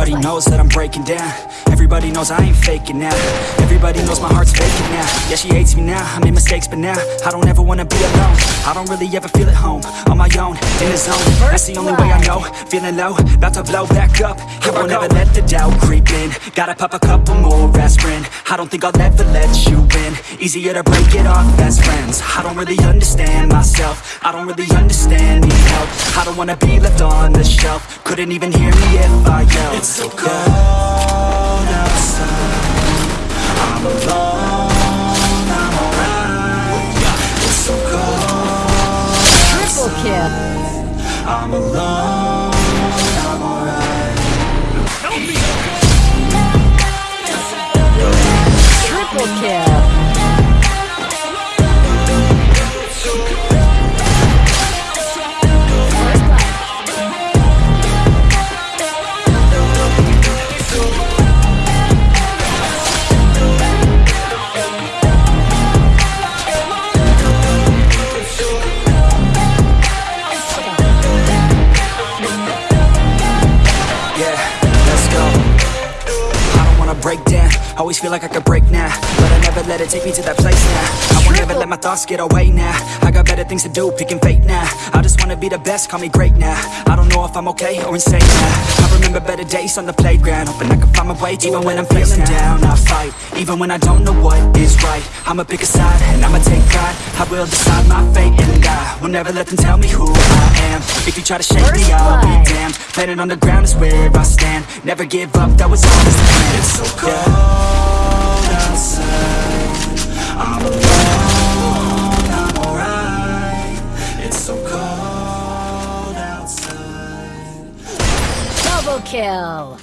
Everybody knows that I'm breaking down. Everybody knows I ain't faking now. Everybody knows my heart's faking now. Yeah, she hates me now, I made mistakes but now I don't ever wanna be alone. I don't really ever feel at home On my own, in the zone. That's the only way I know. Feeling low, about to blow back up. I won't ever let the doubt creep in. Gotta pop a couple more aspirin. I don't think I'll ever let you in. Easier to break it off best friends. I don't really understand myself. I don't really understand, need help. I don't wanna be left on the shelf. Couldn't even hear me if I It's so cold outside. I'm alone, I'm alright. It's so cold Triple kill. I'm alone, break down. Always feel like I could break now But I never let it take me to that place now. I won't ever let my thoughts get away now. I got better things to do, picking fate now. I just wanna be the best, call me great now. I don't know if I'm okay or insane now. I remember better days on the playground Hoping I can find my way Even when I'm feeling down, I fight Even when I don't know what is right. I'ma pick a side and I'ma take pride will decide my fate and I will never let them tell me who I am. If you try to shake me, First I'll blood. be damned. Planet on the ground is where I stand. Never give up, that was always the plan. It's so cold outside. I'm alone, I'm alright. It's so cold outside. Double kill.